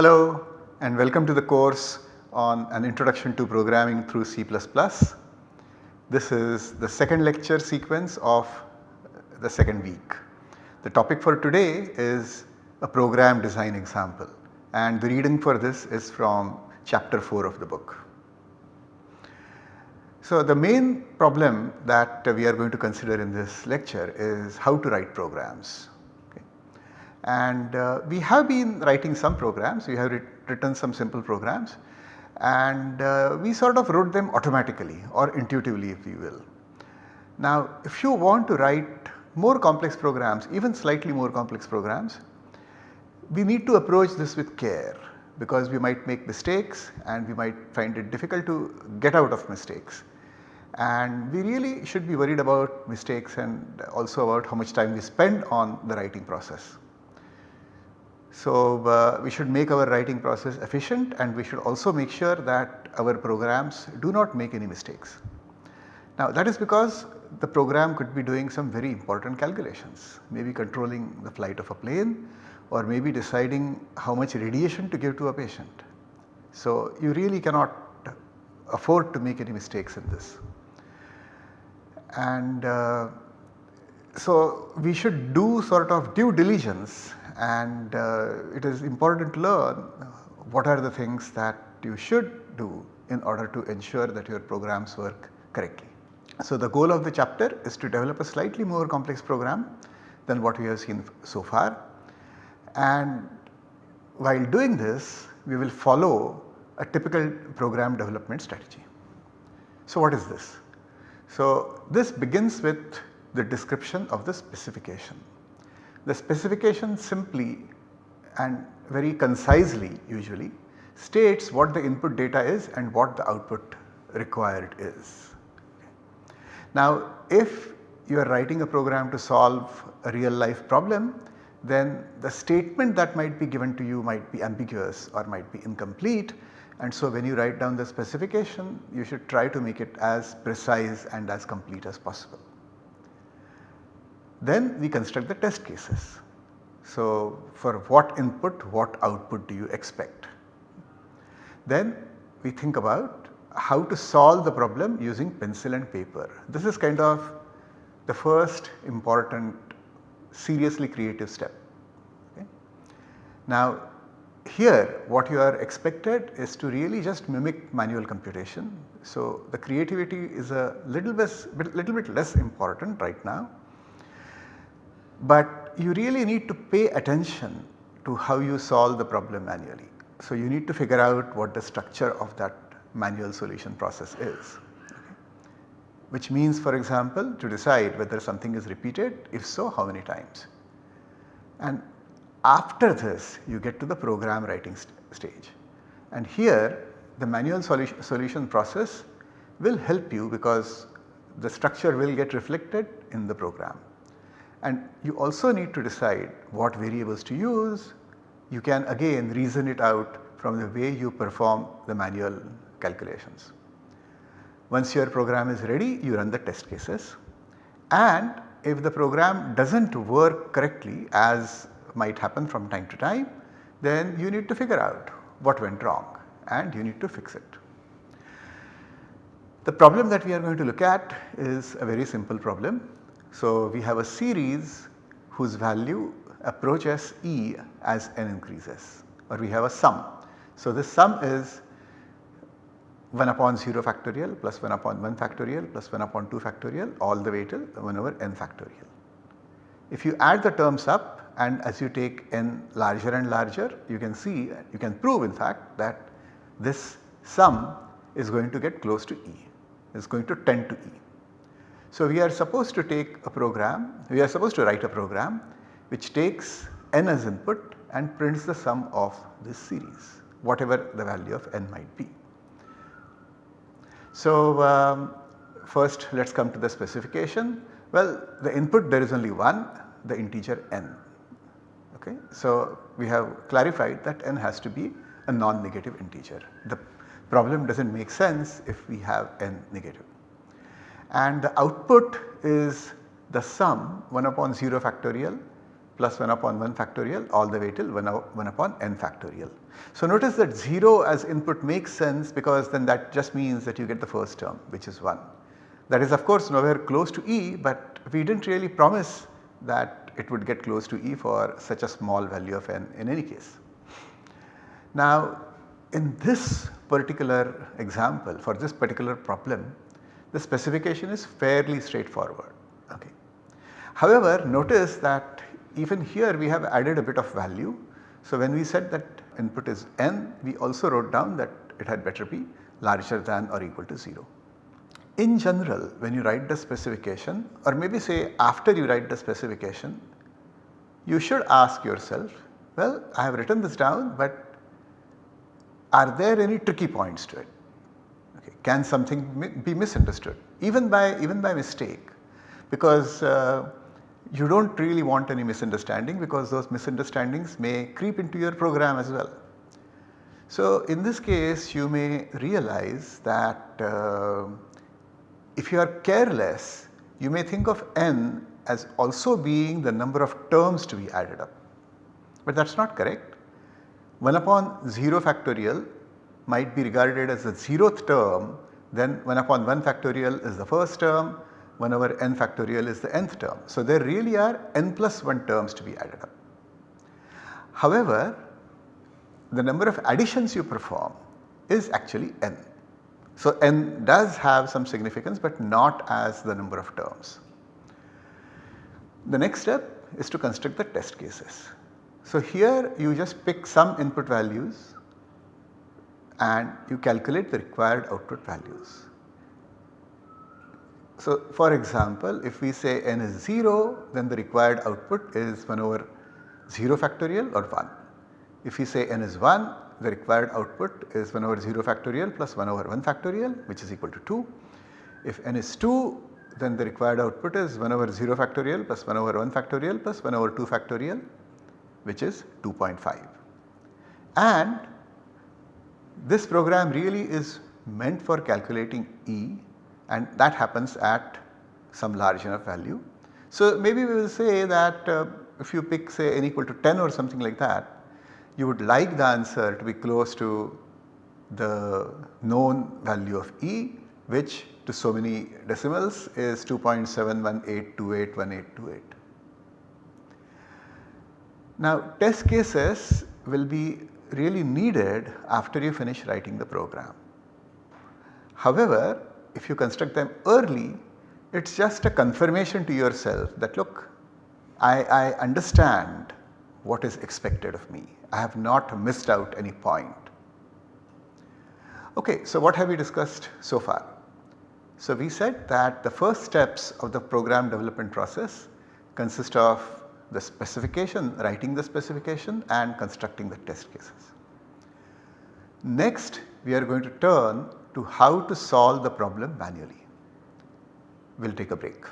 Hello and welcome to the course on an introduction to programming through C++. This is the second lecture sequence of the second week. The topic for today is a program design example and the reading for this is from chapter 4 of the book. So the main problem that we are going to consider in this lecture is how to write programs. And uh, we have been writing some programs, we have written some simple programs and uh, we sort of wrote them automatically or intuitively if you will. Now if you want to write more complex programs, even slightly more complex programs, we need to approach this with care because we might make mistakes and we might find it difficult to get out of mistakes. And we really should be worried about mistakes and also about how much time we spend on the writing process. So, uh, we should make our writing process efficient and we should also make sure that our programs do not make any mistakes. Now that is because the program could be doing some very important calculations, maybe controlling the flight of a plane or maybe deciding how much radiation to give to a patient. So you really cannot afford to make any mistakes in this. And uh, so we should do sort of due diligence and uh, it is important to learn what are the things that you should do in order to ensure that your programs work correctly. So the goal of the chapter is to develop a slightly more complex program than what we have seen so far and while doing this we will follow a typical program development strategy. So what is this? So this begins with the description of the specification. The specification simply and very concisely usually states what the input data is and what the output required is. Now if you are writing a program to solve a real life problem then the statement that might be given to you might be ambiguous or might be incomplete and so when you write down the specification you should try to make it as precise and as complete as possible. Then we construct the test cases. So for what input what output do you expect. Then we think about how to solve the problem using pencil and paper. This is kind of the first important seriously creative step. Okay. Now here what you are expected is to really just mimic manual computation. So the creativity is a little bit, little bit less important right now but you really need to pay attention to how you solve the problem manually. So you need to figure out what the structure of that manual solution process is. Which means for example to decide whether something is repeated if so how many times. And after this you get to the program writing st stage and here the manual solution, solution process will help you because the structure will get reflected in the program and you also need to decide what variables to use. You can again reason it out from the way you perform the manual calculations. Once your program is ready you run the test cases and if the program does not work correctly as might happen from time to time then you need to figure out what went wrong and you need to fix it. The problem that we are going to look at is a very simple problem so, we have a series whose value approaches E as n increases or we have a sum. So, this sum is 1 upon 0 factorial plus 1 upon 1 factorial plus 1 upon 2 factorial all the way till 1 over n factorial. If you add the terms up and as you take n larger and larger you can see you can prove in fact that this sum is going to get close to E is going to tend to E. So we are supposed to take a program, we are supposed to write a program which takes n as input and prints the sum of this series whatever the value of n might be. So um, first let us come to the specification. Well the input there is only one the integer n okay. So we have clarified that n has to be a non-negative integer. The problem does not make sense if we have n negative and the output is the sum 1 upon 0 factorial plus 1 upon 1 factorial all the way till 1, 1 upon n factorial. So notice that 0 as input makes sense because then that just means that you get the first term which is 1. That is of course nowhere close to E but we did not really promise that it would get close to E for such a small value of n in any case. Now in this particular example for this particular problem the specification is fairly straightforward. Okay. However, notice that even here we have added a bit of value. So, when we said that input is n we also wrote down that it had better be larger than or equal to 0. In general when you write the specification or maybe say after you write the specification you should ask yourself well I have written this down but are there any tricky points to it? Okay. Can something be misunderstood even by even by mistake because uh, you do not really want any misunderstanding because those misunderstandings may creep into your program as well. So, in this case you may realize that uh, if you are careless you may think of n as also being the number of terms to be added up, but that is not correct. 1 upon 0 factorial might be regarded as the 0th term then 1 upon 1 factorial is the first term 1 over n factorial is the nth term. So, there really are n plus 1 terms to be added up. However, the number of additions you perform is actually n. So, n does have some significance but not as the number of terms. The next step is to construct the test cases. So, here you just pick some input values and you calculate the required output values. So, for example, if we say n is 0 then the required output is 1 over 0 factorial or 1. If we say n is 1 the required output is 1 over 0 factorial plus 1 over 1 factorial which is equal to 2. If n is 2 then the required output is 1 over 0 factorial plus 1 over 1 factorial plus 1 over 2 factorial which is 2.5. And this program really is meant for calculating E and that happens at some large enough value. So, maybe we will say that uh, if you pick say n equal to 10 or something like that, you would like the answer to be close to the known value of E which to so many decimals is 2.718281828. Now test cases will be really needed after you finish writing the program. However, if you construct them early it is just a confirmation to yourself that look I, I understand what is expected of me. I have not missed out any point. Okay, so what have we discussed so far? So we said that the first steps of the program development process consist of the specification, writing the specification and constructing the test cases. Next we are going to turn to how to solve the problem manually. We will take a break.